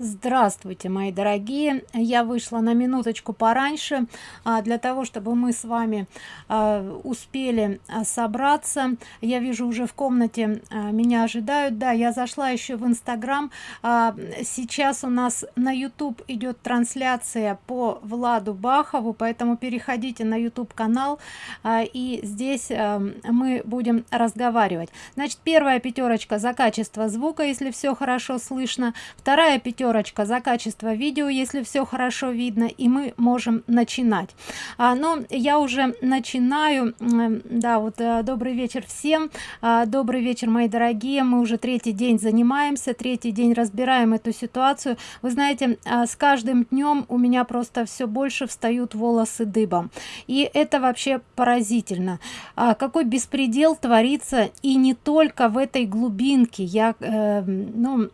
Здравствуйте, мои дорогие! Я вышла на минуточку пораньше а, для того, чтобы мы с вами а, успели а, собраться. Я вижу уже в комнате меня ожидают. Да, я зашла еще в Инстаграм. Сейчас у нас на YouTube идет трансляция по Владу Бахову, поэтому переходите на YouTube канал и здесь мы будем разговаривать. Значит, первая пятерочка за качество звука, если все хорошо слышно. Вторая пятерочка пятерочка за качество видео если все хорошо видно и мы можем начинать. А, но я уже начинаю. Да вот э, добрый вечер всем а, добрый вечер мои дорогие мы уже третий день занимаемся третий день разбираем эту ситуацию. Вы знаете а, с каждым днем у меня просто все больше встают волосы дыбом. И это вообще поразительно. А, какой беспредел творится и не только в этой глубинке. Я э, ну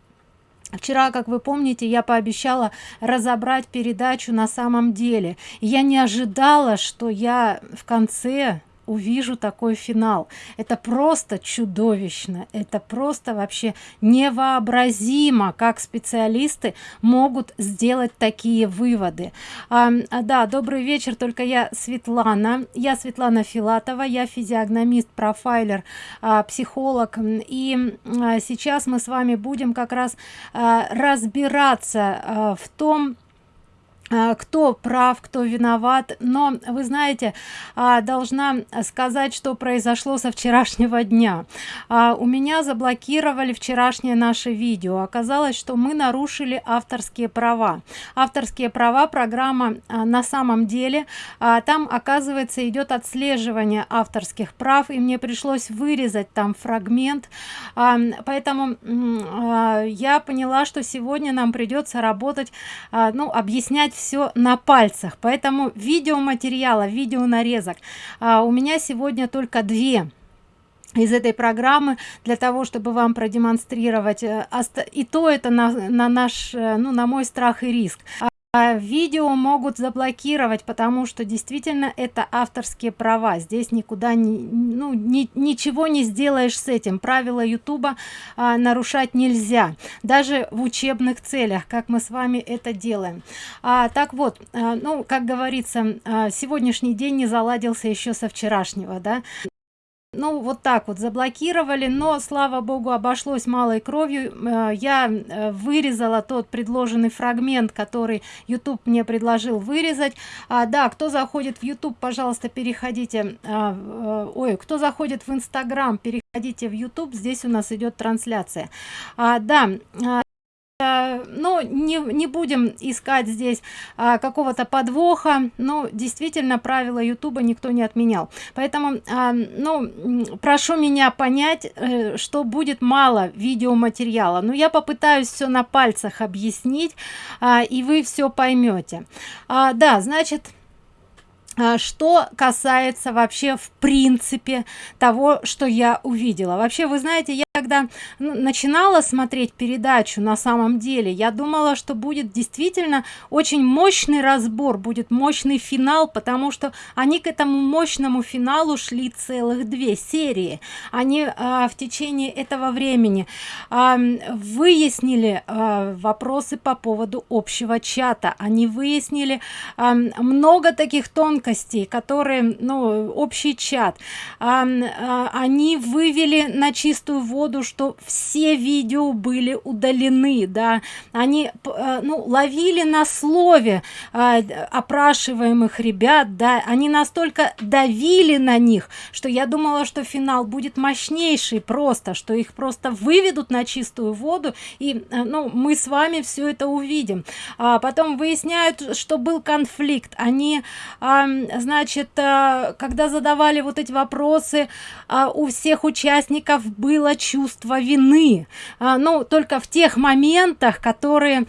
Вчера, как вы помните, я пообещала разобрать передачу на самом деле. Я не ожидала, что я в конце увижу такой финал. Это просто чудовищно. Это просто вообще невообразимо как специалисты могут сделать такие выводы. А, да добрый вечер только я светлана. Я светлана филатова я физиогномист профайлер а, психолог. И а, сейчас мы с вами будем как раз а, разбираться а, в том а, кто прав кто виноват но вы знаете а, должна сказать что произошло со вчерашнего дня. А, у меня заблокировали вчерашнее наше видео. Оказалось что мы нарушили авторские права. Авторские права программа на самом деле там оказывается идет отслеживание авторских прав и мне пришлось вырезать там фрагмент. Поэтому я поняла что сегодня нам придется работать ну объяснять все на пальцах. Поэтому видеоматериала видео нарезок а, у меня сегодня только две из этой программы для того чтобы вам продемонстрировать э, и то это на, на наш э, ну на мой страх и риск видео могут заблокировать потому что действительно это авторские права. Здесь никуда не ну ни, ничего не сделаешь с этим. Правила ютуба а, нарушать нельзя. Даже в учебных целях как мы с вами это делаем. А, так вот а, ну как говорится а, сегодняшний день не заладился еще со вчерашнего да ну вот так вот заблокировали но слава богу обошлось малой кровью. Э, я э, вырезала тот предложенный фрагмент который youtube мне предложил вырезать. А, да кто заходит в youtube пожалуйста переходите э, ой кто заходит в инстаграм переходите в youtube здесь у нас идет трансляция. А, да а, но не, не будем искать здесь а, какого-то подвоха. Но действительно правила ютуба никто не отменял. Поэтому а, ну прошу меня понять э, что будет мало видеоматериала. Но я попытаюсь все на пальцах объяснить а, и вы все поймете а, да значит а, что касается вообще в принципе того что я увидела. Вообще вы знаете я когда начинала смотреть передачу на самом деле я думала что будет действительно очень мощный разбор будет мощный финал потому что они к этому мощному финалу шли целых две серии. Они а, в течение этого времени а, выяснили а, вопросы по поводу общего чата. Они выяснили а, много таких тонкостей которые ну общий чат. А, а, они вывели на чистую воду воду что все видео были удалены да. Они э, ну ловили на слове э, опрашиваемых ребят да. Они настолько давили на них что я думала что финал будет мощнейший просто что их просто выведут на чистую воду и э, ну мы с вами все это увидим. А потом выясняют что был конфликт. Они значит когда задавали вот эти вопросы у всех участников было чувство вины. А, ну только в тех моментах которые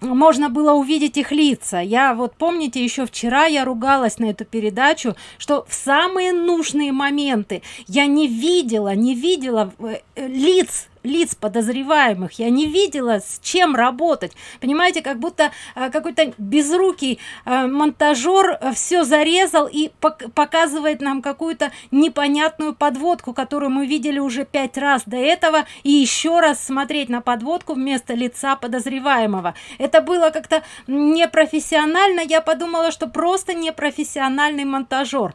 можно было увидеть их лица. Я вот помните еще вчера я ругалась на эту передачу что в самые нужные моменты я не видела не видела э, лиц лиц подозреваемых. Я не видела с чем работать. Понимаете как будто э, какой-то безрукий э, монтажер э, все зарезал и пок показывает нам какую-то непонятную подводку которую мы видели уже пять раз до этого и еще раз смотреть на подводку вместо лица подозреваемого. Это было как-то непрофессионально. Я подумала что просто непрофессиональный монтажер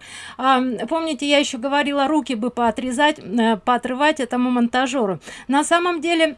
помните я еще говорила руки бы поотрезать поотрывать этому монтажеру на самом деле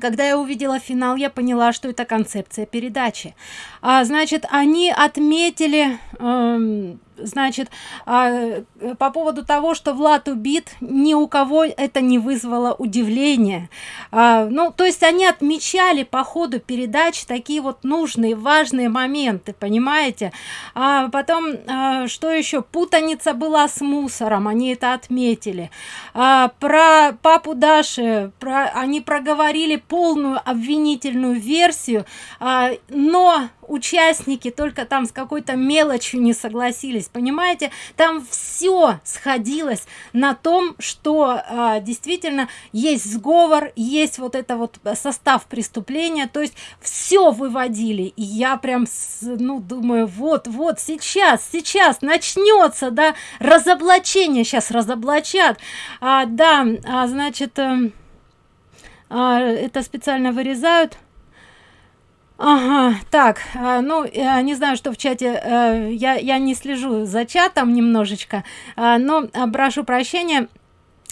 когда я увидела финал я поняла что это концепция передачи. А, значит они отметили э, значит а, по поводу того что влад убит ни у кого это не вызвало удивления. А, ну то есть они отмечали по ходу передач такие вот нужные важные моменты понимаете? А потом а, что еще? Путаница была с мусором они это отметили. А, про папу даши про они проговорили полную обвинительную версию но участники только там с какой-то мелочью не согласились понимаете? Там все сходилось на том что а, действительно есть сговор есть вот это вот состав преступления то есть все выводили. И я прям ну думаю вот вот сейчас сейчас начнется да разоблачение сейчас разоблачат. А, да а, значит э, а, это специально вырезают Ага, так, а, ну, я не знаю, что в чате, э, я, я не слежу за чатом немножечко, но прошу прощения,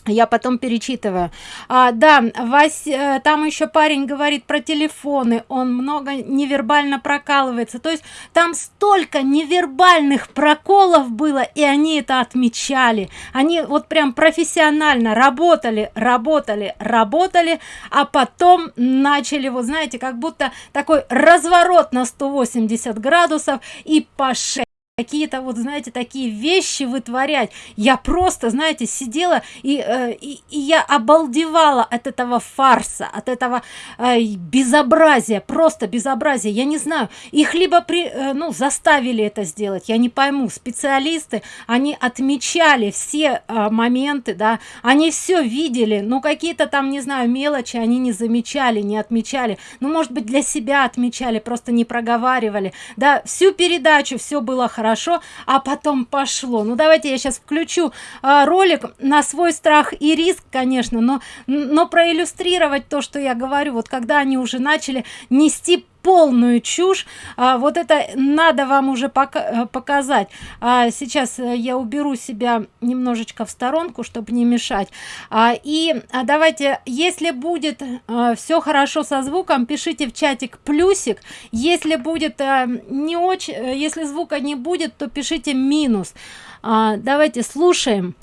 я потом перечитываю. А, да вась э, там еще парень говорит про телефоны. Он много невербально прокалывается. То есть там столько невербальных проколов было и они это отмечали. Они вот прям профессионально работали работали работали а потом начали вот знаете как будто такой разворот на 180 градусов и по шее какие-то вот знаете такие вещи вытворять. Я просто знаете сидела и, э, и, и я обалдевала от этого фарса от этого э, безобразия просто безобразие я не знаю их либо при э, ну заставили это сделать я не пойму. Специалисты они отмечали все э, моменты да они все видели ну какие-то там не знаю мелочи они не замечали не отмечали. Ну может быть для себя отмечали просто не проговаривали. Да всю передачу все было хорошо хорошо а потом пошло. Ну давайте я сейчас включу а, ролик на свой страх и риск конечно но но проиллюстрировать то что я говорю. Вот когда они уже начали нести полную чушь. А, вот это надо вам уже пока э, показать. А, сейчас э, я уберу себя немножечко в сторонку чтобы не мешать. А, и а, давайте если будет а, все хорошо со звуком пишите в чатик плюсик если будет а, не очень если звука не будет то пишите минус а, давайте слушаем.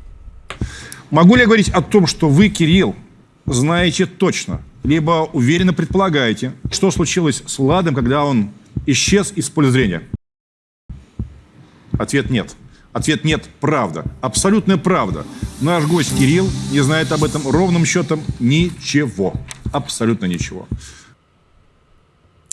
Могу ли я говорить о том что вы кирилл знаете точно либо уверенно предполагаете, что случилось с Владом, когда он исчез из поля зрения? Ответ нет. Ответ нет, правда. Абсолютная правда. Наш гость Кирилл не знает об этом ровным счетом ничего. Абсолютно ничего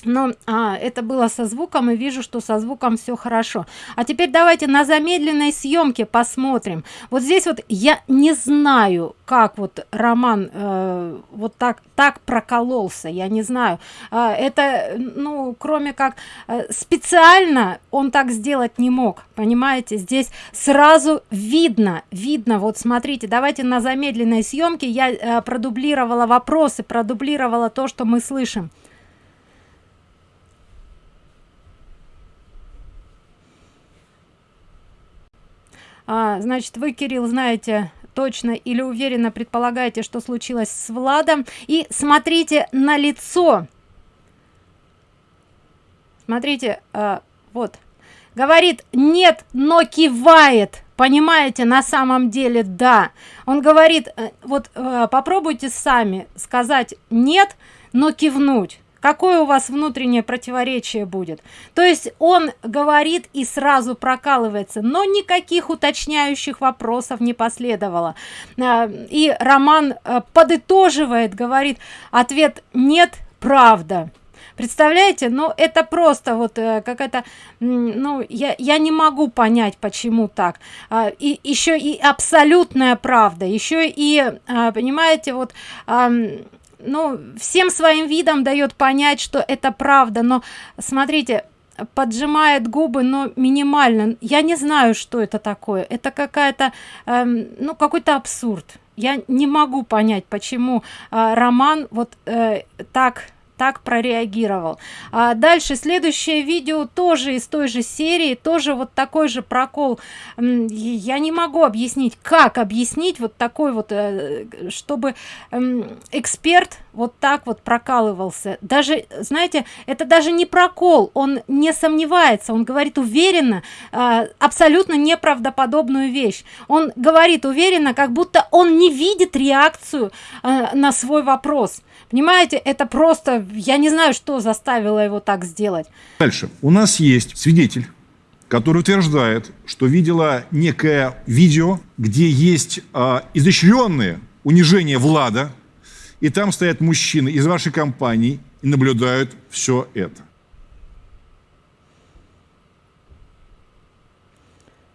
но а, это было со звуком и вижу что со звуком все хорошо. А теперь давайте на замедленной съемке посмотрим. Вот здесь вот я не знаю как вот роман э, вот так так прокололся я не знаю. Э, это ну кроме как э, специально он так сделать не мог понимаете? Здесь сразу видно видно. Вот смотрите давайте на замедленной съемке я э, продублировала вопросы продублировала то что мы слышим а, значит вы кирилл знаете точно или уверенно предполагаете что случилось с владом? И смотрите на лицо. Смотрите а, вот. Говорит нет но кивает понимаете на самом деле да. Он говорит э, вот э, попробуйте сами сказать нет но кивнуть какое у вас внутреннее противоречие будет? То есть он говорит и сразу прокалывается но никаких уточняющих вопросов не последовало. А, и роман э, подытоживает говорит ответ нет правда представляете? Но это просто вот э, какая-то ну я я не могу понять почему так. А, и еще и абсолютная правда еще и а, понимаете вот ну всем своим видом дает понять что это правда. Но смотрите поджимает губы но минимально. Я не знаю что это такое. Это какая-то эм, ну какой-то абсурд. Я не могу понять почему э, роман вот э, так так прореагировал. А дальше следующее видео тоже из той же серии тоже вот такой же прокол. Я не могу объяснить как объяснить вот такой вот э, чтобы эксперт вот так вот прокалывался. Даже знаете это даже не прокол он не сомневается он говорит уверенно а, абсолютно неправдоподобную вещь. Он говорит уверенно как будто он не видит реакцию а, на свой вопрос. Понимаете это просто я не знаю что заставило его так сделать. Дальше. У нас есть свидетель который утверждает что видела некое видео где есть э, изощренные унижение влада и там стоят мужчины из вашей компании и наблюдают все это.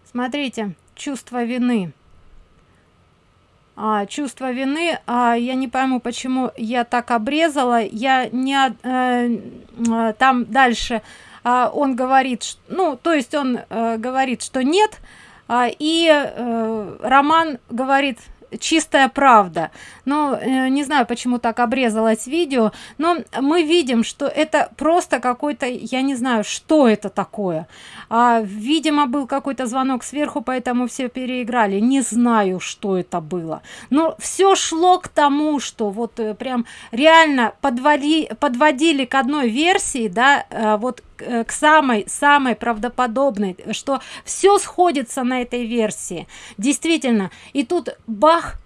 Смотрите чувство вины а, чувство вины а, я не пойму почему я так обрезала. Я не э, э, там дальше а, он говорит что, ну то есть он э, говорит что нет а, и э, роман говорит чистая правда. Но э, не знаю почему так обрезалось видео но мы видим что это просто какой-то я не знаю что это такое. А, видимо был какой-то звонок сверху поэтому все переиграли. Не знаю что это было. Но все шло к тому что вот э, прям реально подвали подводили к одной версии да э, вот к самой самой правдоподобной что все сходится на этой версии. Действительно и тут бах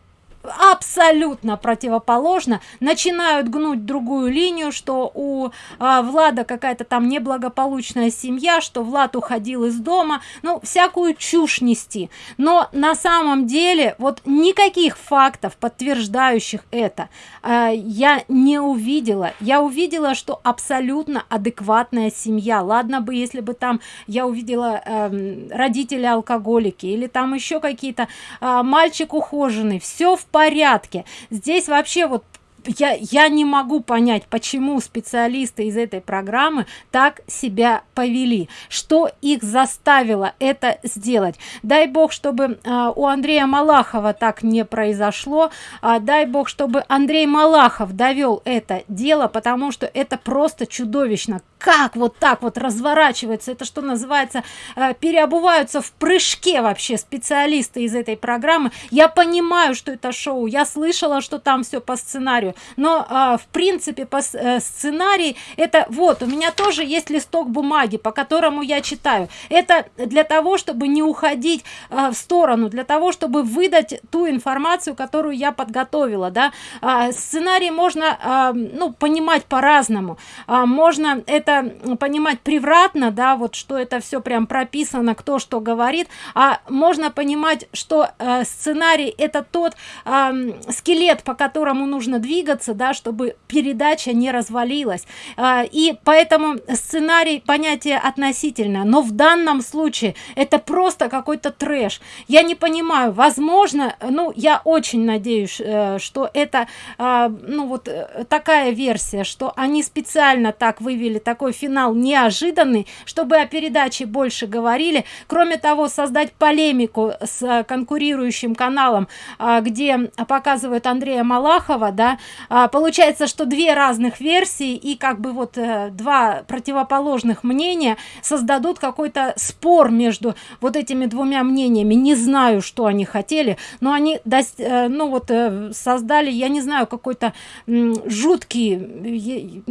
абсолютно противоположно начинают гнуть другую линию что у а, влада какая-то там неблагополучная семья что влад уходил из дома. Ну всякую чушь нести. Но на самом деле вот никаких фактов подтверждающих это а, я не увидела. Я увидела что абсолютно адекватная семья. Ладно бы если бы там я увидела э, родители алкоголики или там еще какие-то э, мальчик ухоженный. Все в порядке. Здесь вообще вот я я не могу понять почему специалисты из этой программы так себя повели. Что их заставило это сделать? Дай бог чтобы э, у андрея малахова так не произошло а, дай бог чтобы андрей малахов довел это дело потому что это просто чудовищно. Как вот так вот разворачивается? Это что называется э, переобуваются в прыжке вообще специалисты из этой программы? Я понимаю что это шоу. Я слышала что там все по сценарию но а, в принципе по э, сценарий это вот у меня тоже есть листок бумаги по которому я читаю. Это для того чтобы не уходить а, в сторону для того чтобы выдать ту информацию которую я подготовила да. А, сценарий можно а, ну понимать по-разному. А, можно это понимать превратно да вот что это все прям прописано кто что говорит. А можно понимать что э, сценарий это тот э, скелет по которому нужно двигаться двигаться да чтобы передача не развалилась. А, и поэтому сценарий понятие относительно но в данном случае это просто какой-то трэш. Я не понимаю возможно ну я очень надеюсь э, что это а, ну вот э, такая версия что они специально так вывели такой финал неожиданный чтобы о передаче больше говорили. Кроме того создать полемику с конкурирующим каналом а, где показывают андрея малахова да а, получается что две разных версии и как бы вот э, два противоположных мнения создадут какой-то спор между вот этими двумя мнениями. Не знаю что они хотели но они э, ну вот э, создали я не знаю какой-то жуткий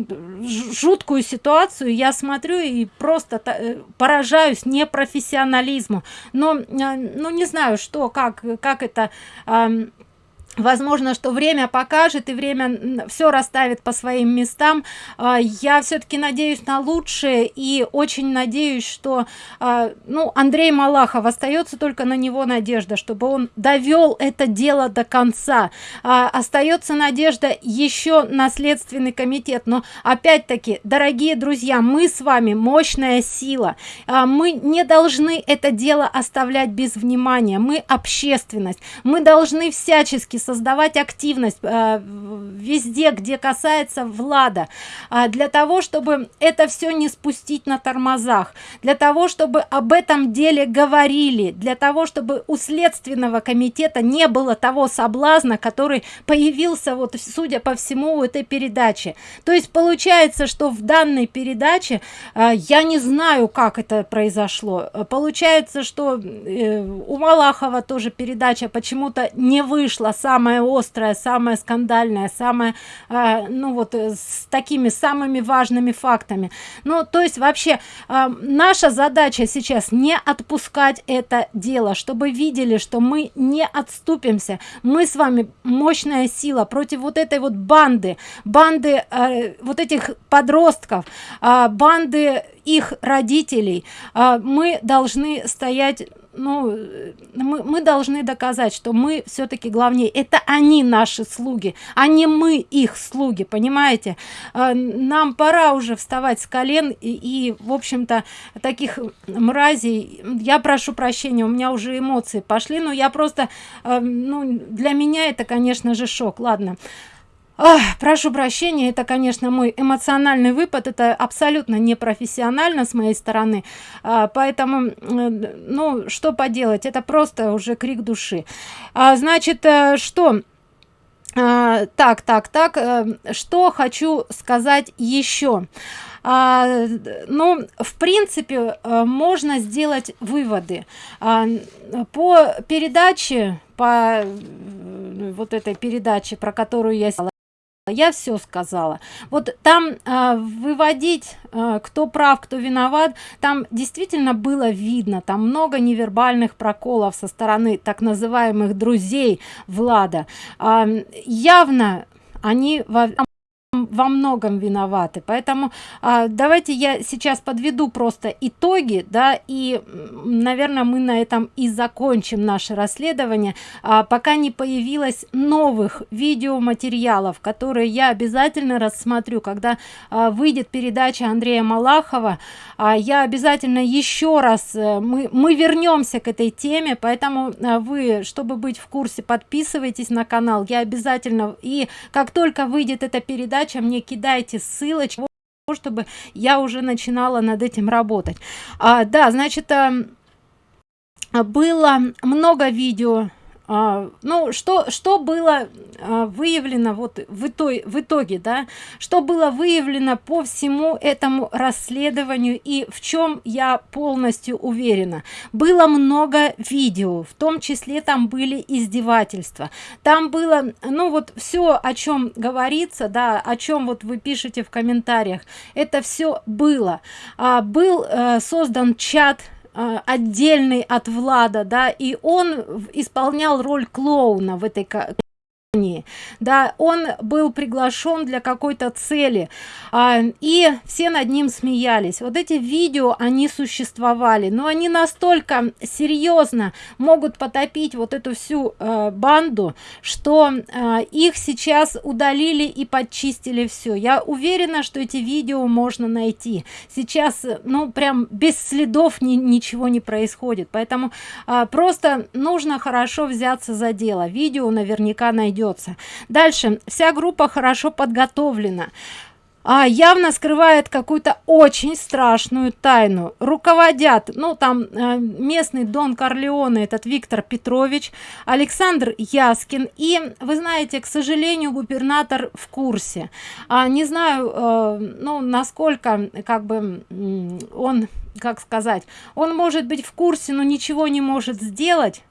жуткую ситуацию. Я смотрю и просто поражаюсь непрофессионализму. Но ну не знаю что как как это возможно что время покажет и время все расставит по своим местам. А, я все-таки надеюсь на лучшее и очень надеюсь что а, ну андрей малахов остается только на него надежда чтобы он довел это дело до конца. А, остается надежда еще на следственный комитет. Но опять-таки дорогие друзья мы с вами мощная сила. Мы не должны это дело оставлять без внимания. Мы общественность. Мы должны всячески создавать активность э, везде где касается влада. Э, для того чтобы это все не спустить на тормозах для того чтобы об этом деле говорили для того чтобы у следственного комитета не было того соблазна который появился вот судя по всему у этой передачи. То есть получается что в данной передаче э, я не знаю как это произошло. Получается что э, у малахова тоже передача почему-то не вышла самая острая самая скандальная самая э, ну вот э, с такими самыми важными фактами. Ну то есть вообще э, наша задача сейчас не отпускать это дело чтобы видели что мы не отступимся. Мы с вами мощная сила против вот этой вот банды банды э, вот этих подростков э, банды их родителей. Э, мы должны стоять ну мы, мы должны доказать что мы все-таки главнее. Это они наши слуги а не мы их слуги понимаете? А, нам пора уже вставать с колен и, и в общем-то таких мразей я прошу прощения у меня уже эмоции пошли но я просто а, ну для меня это конечно же шок. Ладно Ах, прошу прощения это конечно мой эмоциональный выпад это абсолютно непрофессионально с моей стороны. А, поэтому ну что поделать это просто уже крик души. А, значит э, что? А, так так так э, что хочу сказать еще? А, ну в принципе э, можно сделать выводы. А, по передаче по вот этой передаче про которую я я все сказала. Вот там э, выводить э, кто прав кто виноват там действительно было видно. Там много невербальных проколов со стороны так называемых друзей влада. Э, явно они во во многом виноваты. Поэтому а, давайте я сейчас подведу просто итоги да и наверное мы на этом и закончим наше расследование. А, пока не появилось новых видеоматериалов которые я обязательно рассмотрю когда а, выйдет передача андрея малахова. А, я обязательно еще раз а, мы мы вернемся к этой теме поэтому а, вы чтобы быть в курсе подписывайтесь на канал. Я обязательно и как только выйдет эта передача передача мне кидайте ссылочку чтобы я уже начинала над этим работать. А, да значит а, было много видео ну что что было а, выявлено вот в итоге в итоге да? Что было выявлено по всему этому расследованию и в чем я полностью уверена? Было много видео в том числе там были издевательства. Там было ну вот все о чем говорится да о чем вот вы пишете в комментариях это все было. А, был э, создан чат отдельный от влада да и он исполнял роль клоуна в этой да он был приглашен для какой-то цели а, и все над ним смеялись. Вот эти видео они существовали но они настолько серьезно могут потопить вот эту всю э, банду что э, их сейчас удалили и подчистили все я уверена что эти видео можно найти. Сейчас ну прям без следов ни, ничего не происходит. Поэтому э, просто нужно хорошо взяться за дело. Видео наверняка найдет найдется дальше. Вся группа хорошо подготовлена. А явно скрывает какую-то очень страшную тайну. Руководят ну там э, местный дон корлеоне этот виктор петрович александр яскин и вы знаете к сожалению губернатор в курсе. А не знаю э, ну насколько как бы он как сказать он может быть в курсе но ничего не может сделать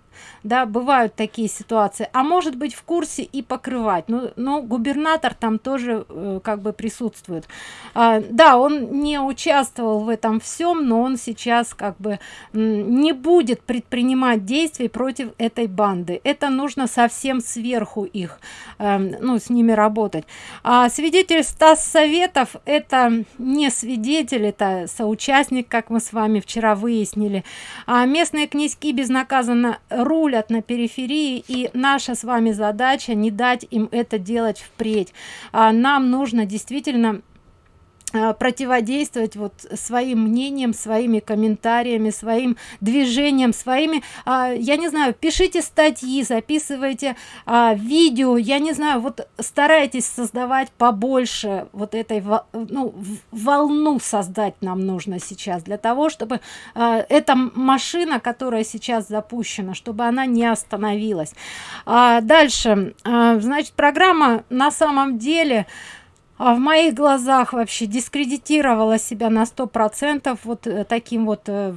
да бывают такие ситуации. А может быть в курсе и покрывать. Ну но губернатор там тоже э, как бы присутствует. А, да он не участвовал в этом всем но он сейчас как бы не будет предпринимать действий против этой банды. Это нужно совсем сверху их э, ну с ними работать. А свидетель стас советов это не свидетель это соучастник как мы с вами вчера выяснили. А местные князьки безнаказанно рулят на периферии и наша с вами задача не дать им это делать впредь. А нам нужно действительно противодействовать вот своим мнением своими комментариями своим движением своими а, я не знаю пишите статьи записывайте а, видео я не знаю вот старайтесь создавать побольше вот этой ну, волну создать нам нужно сейчас для того чтобы а, эта машина которая сейчас запущена чтобы она не остановилась. А, дальше а, значит программа на самом деле в моих глазах вообще дискредитировала себя на сто процентов вот э, таким вот э,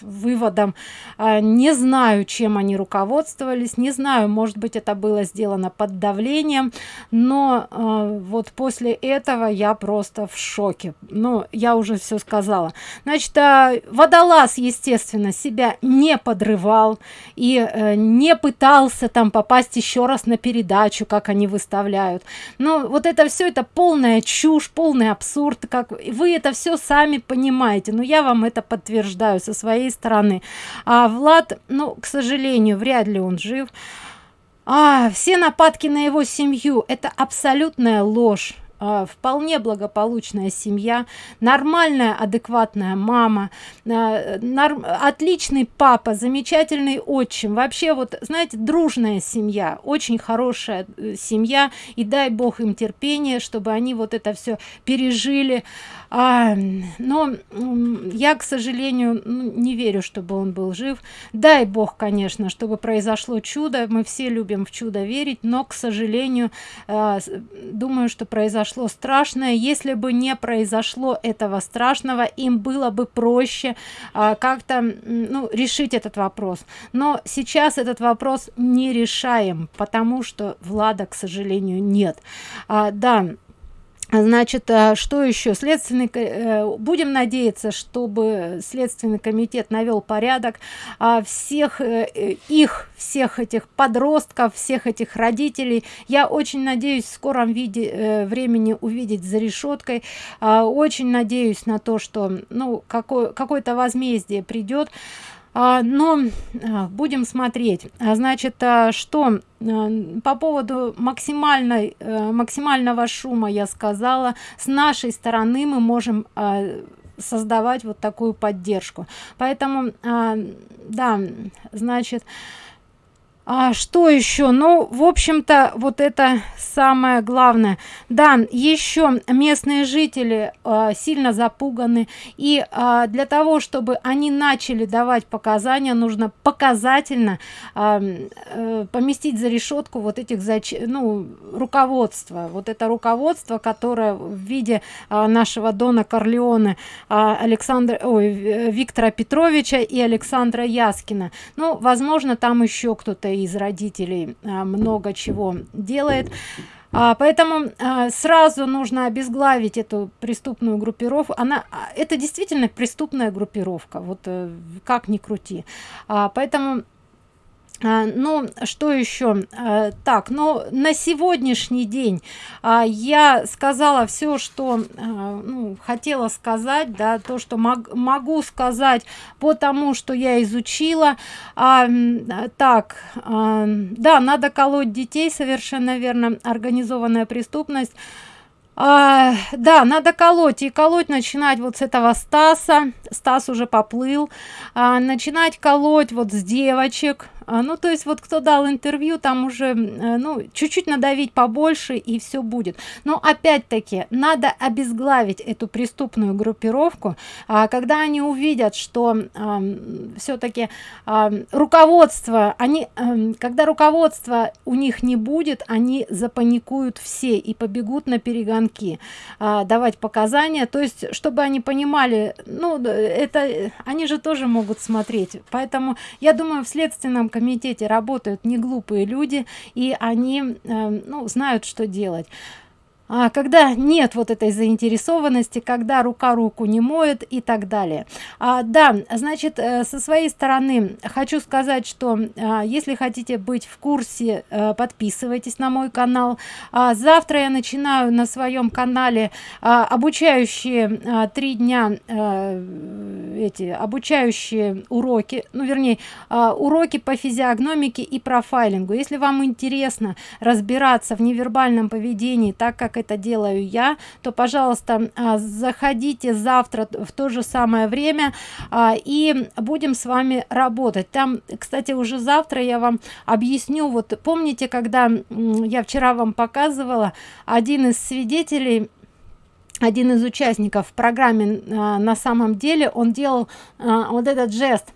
выводом. А, не знаю чем они руководствовались не знаю может быть это было сделано под давлением но а, вот после этого я просто в шоке. Ну я уже все сказала. Значит а, водолаз естественно себя не подрывал и э, не пытался там попасть еще раз на передачу как они выставляют. Но вот это все это пол полная чушь полный абсурд как вы это все сами понимаете. Но я вам это подтверждаю со своей стороны. А влад ну к сожалению вряд ли он жив. А все нападки на его семью это абсолютная ложь а, вполне благополучная семья нормальная адекватная мама а, норм, отличный папа замечательный отчим. Вообще вот знаете дружная семья очень хорошая э, семья. И дай бог им терпение чтобы они вот это все пережили а, но я к сожалению ну, не верю чтобы он был жив. Дай бог конечно чтобы произошло чудо. Мы все любим в чудо верить но к сожалению а, думаю что произошло страшное. Если бы не произошло этого страшного им было бы проще а, как-то ну, решить этот вопрос. Но сейчас этот вопрос не решаем потому что влада к сожалению нет. А, да значит а, что еще? Следственный э, будем надеяться чтобы следственный комитет навел порядок а всех э, их всех этих подростков всех этих родителей. Я очень надеюсь в скором виде э, времени увидеть за решеткой. А, очень надеюсь на то что ну какое-то возмездие придет но а, будем смотреть. А, значит а, что а, по поводу максимальной а, максимального шума я сказала. С нашей стороны мы можем а, создавать вот такую поддержку. Поэтому а, да значит а что еще ну в общем-то вот это самое главное. Да еще местные жители э, сильно запуганы. И э, для того чтобы они начали давать показания нужно показательно э, э, поместить за решетку вот этих зач ну руководство вот это руководство которое в виде э, нашего дона корлеоне э, александра ой, виктора петровича и александра яскина. Ну возможно там еще кто-то из родителей а, много чего делает. А, поэтому а, сразу нужно обезглавить эту преступную группировку. Она это действительно преступная группировка вот э, как ни крути. Поэтому ну что еще а, так но на сегодняшний день а, я сказала все что ну, хотела сказать да то что мог, могу сказать по тому что я изучила. Так да надо колоть детей совершенно верно организованная преступность. А, да надо колоть и колоть начинать вот с этого стаса стас уже поплыл а, начинать колоть вот с девочек. А, ну то есть вот кто дал интервью там уже э, ну чуть-чуть надавить побольше и все будет. Но опять-таки надо обезглавить эту преступную группировку а, когда они увидят что а, все-таки а, руководство они а, когда руководство у них не будет они запаникуют все и побегут на перегонки а, давать показания. То есть чтобы они понимали ну это они же тоже могут смотреть. Поэтому я думаю в следственном комитете работают не глупые люди и они э, ну, знают что делать а когда нет вот этой заинтересованности когда рука руку не моет и так далее. А, да значит э, со своей стороны хочу сказать что а, если хотите быть в курсе а, подписывайтесь на мой канал. А, завтра я начинаю на своем канале а, обучающие а, три дня а, эти обучающие уроки ну вернее уроки по физиогномике и профайлингу. Если вам интересно разбираться в невербальном поведении так как это делаю я то пожалуйста а, заходите завтра в то же самое время а, и будем с вами работать. Там кстати уже завтра я вам объясню. Вот помните когда я вчера вам показывала один из свидетелей один из участников в программе а, на самом деле он делал вот этот жест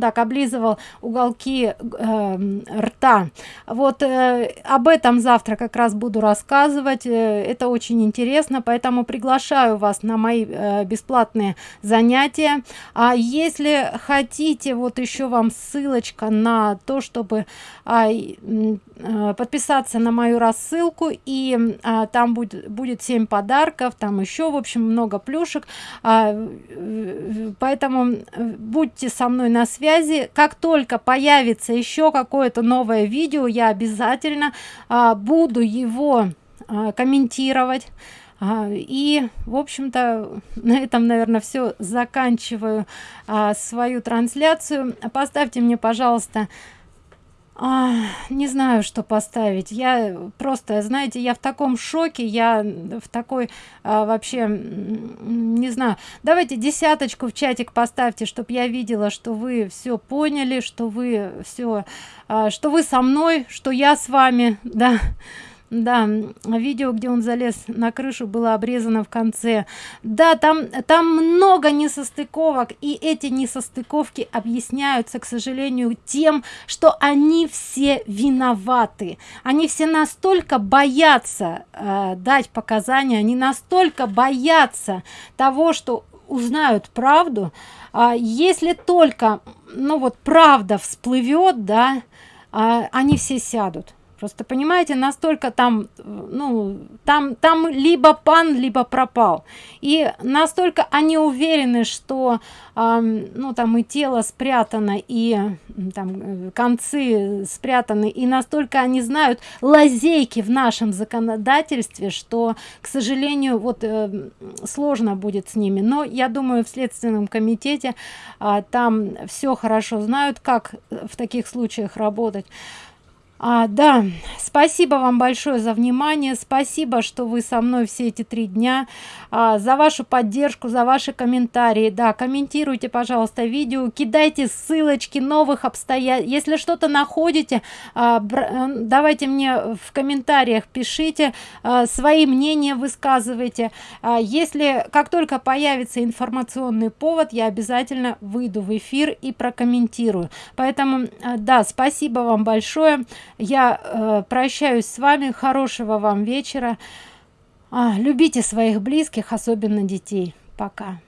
так облизывал уголки э, рта. Вот э, об этом завтра как раз буду рассказывать. Э, это очень интересно поэтому приглашаю вас на мои э, бесплатные занятия. А если хотите вот еще вам ссылочка на то чтобы а, э, подписаться на мою рассылку и а, там будет будет 7 подарков там еще в общем много плюшек. А, поэтому э, будьте со мной на связи. Как только появится еще какое-то новое видео я обязательно а, буду его а, комментировать. А, и в общем-то на этом наверное все заканчиваю а, свою трансляцию. Поставьте мне пожалуйста а, не знаю что поставить. Я просто знаете я в таком шоке я в такой а, вообще не знаю. Давайте десяточку в чатик поставьте чтобы я видела что вы все поняли что вы все а, что вы со мной что я с вами да да видео где он залез на крышу было обрезано в конце. Да там там много несостыковок и эти несостыковки объясняются к сожалению тем что они все виноваты. Они все настолько боятся э, дать показания они настолько боятся того что узнают правду. А если только ну вот правда всплывет да а, они все сядут просто понимаете настолько там ну там там либо пан либо пропал. И настолько они уверены что э, ну там и тело спрятано и там концы спрятаны и настолько они знают лазейки в нашем законодательстве что к сожалению вот э, сложно будет с ними. Но я думаю в следственном комитете э, там все хорошо знают как в таких случаях работать а, да спасибо вам большое за внимание спасибо что вы со мной все эти три дня. А, за вашу поддержку за ваши комментарии. Да комментируйте пожалуйста видео кидайте ссылочки новых обстоятельств. Если что-то находите а, э, давайте мне в комментариях пишите а, свои мнения высказывайте. А, если как только появится информационный повод я обязательно выйду в эфир и прокомментирую. Поэтому а, да спасибо вам большое я э, прощаюсь с вами. Хорошего вам вечера. А, любите своих близких особенно детей. Пока